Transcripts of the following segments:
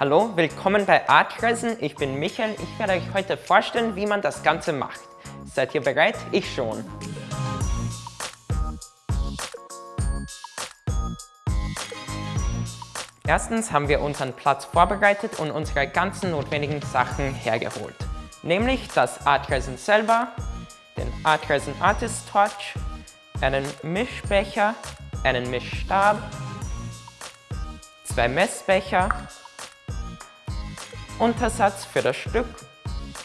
Hallo, willkommen bei Artreisen. Ich bin Michael. Ich werde euch heute vorstellen, wie man das Ganze macht. Seid ihr bereit? Ich schon. Erstens haben wir unseren Platz vorbereitet und unsere ganzen notwendigen Sachen hergeholt. Nämlich das Artresin selber, den Artresin Artist Torch, einen Mischbecher, einen Mischstab, zwei Messbecher, Untersatz für das Stück,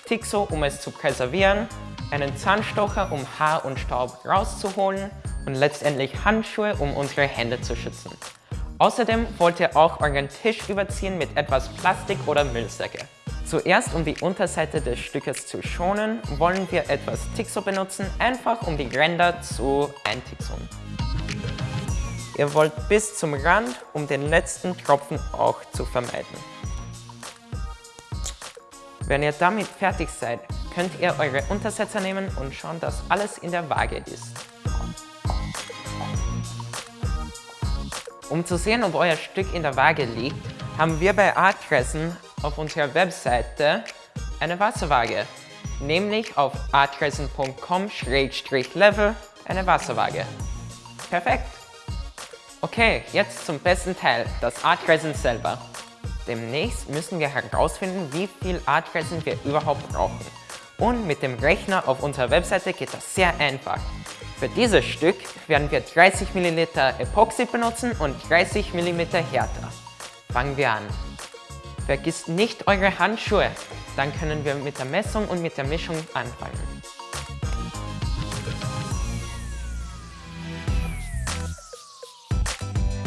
Tixo, um es zu präservieren, einen Zahnstocher, um Haar und Staub rauszuholen und letztendlich Handschuhe, um unsere Hände zu schützen. Außerdem wollt ihr auch euren Tisch überziehen mit etwas Plastik oder Müllsäcke. Zuerst, um die Unterseite des Stückes zu schonen, wollen wir etwas Tixo benutzen, einfach um die Ränder zu eintixeln. Ihr wollt bis zum Rand, um den letzten Tropfen auch zu vermeiden. Wenn ihr damit fertig seid, könnt ihr eure Untersetzer nehmen und schauen, dass alles in der Waage ist. Um zu sehen, ob euer Stück in der Waage liegt, haben wir bei Artressen auf unserer Webseite eine Wasserwaage, nämlich auf artressen.com-level eine Wasserwaage. Perfekt! Okay, jetzt zum besten Teil, das Artresin selber. Demnächst müssen wir herausfinden, wie viel Artresin wir überhaupt brauchen. Und mit dem Rechner auf unserer Webseite geht das sehr einfach. Für dieses Stück werden wir 30 ml Epoxy benutzen und 30 mm Härter. Fangen wir an. Vergisst nicht eure Handschuhe, dann können wir mit der Messung und mit der Mischung anfangen.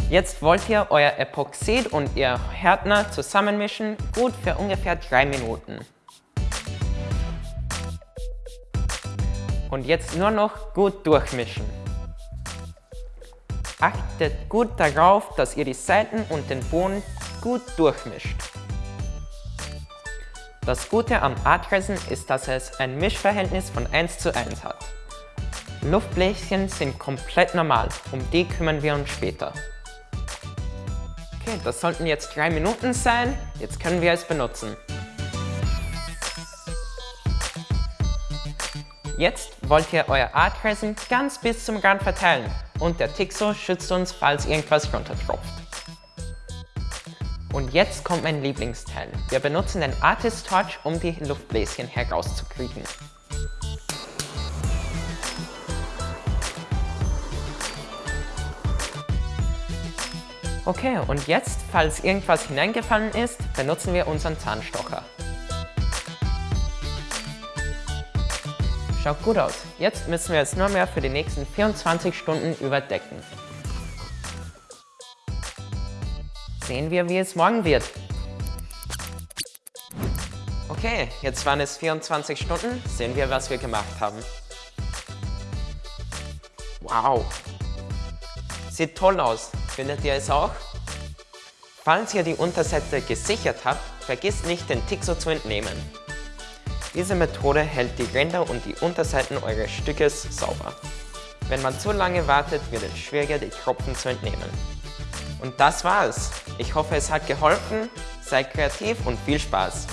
Jetzt wollt ihr euer Epoxid und ihr Härtner zusammenmischen, gut für ungefähr 3 Minuten. Und jetzt nur noch gut durchmischen. Achtet gut darauf, dass ihr die Seiten und den Boden gut durchmischt. Das Gute am Artresin ist, dass es ein Mischverhältnis von 1 zu 1 hat. Luftbläschen sind komplett normal, um die kümmern wir uns später. Okay, das sollten jetzt drei Minuten sein. Jetzt können wir es benutzen. Jetzt wollt ihr euer Artresin ganz bis zum Rand verteilen und der Tixo schützt uns, falls irgendwas runtertropft. Und jetzt kommt mein Lieblingsteil. Wir benutzen den Artist Touch, um die Luftbläschen herauszukriegen. Okay, und jetzt, falls irgendwas hineingefallen ist, benutzen wir unseren Zahnstocher. Schaut gut aus. Jetzt müssen wir es nur mehr für die nächsten 24 Stunden überdecken. Sehen wir, wie es morgen wird. Okay, jetzt waren es 24 Stunden. Sehen wir, was wir gemacht haben. Wow! Sieht toll aus. Findet ihr es auch? Falls ihr die Unterseite gesichert habt, vergisst nicht den Tixo zu entnehmen. Diese Methode hält die Ränder und die Unterseiten eures Stückes sauber. Wenn man zu lange wartet, wird es schwieriger, die Tropfen zu entnehmen. Und das war's. Ich hoffe, es hat geholfen. Seid kreativ und viel Spaß!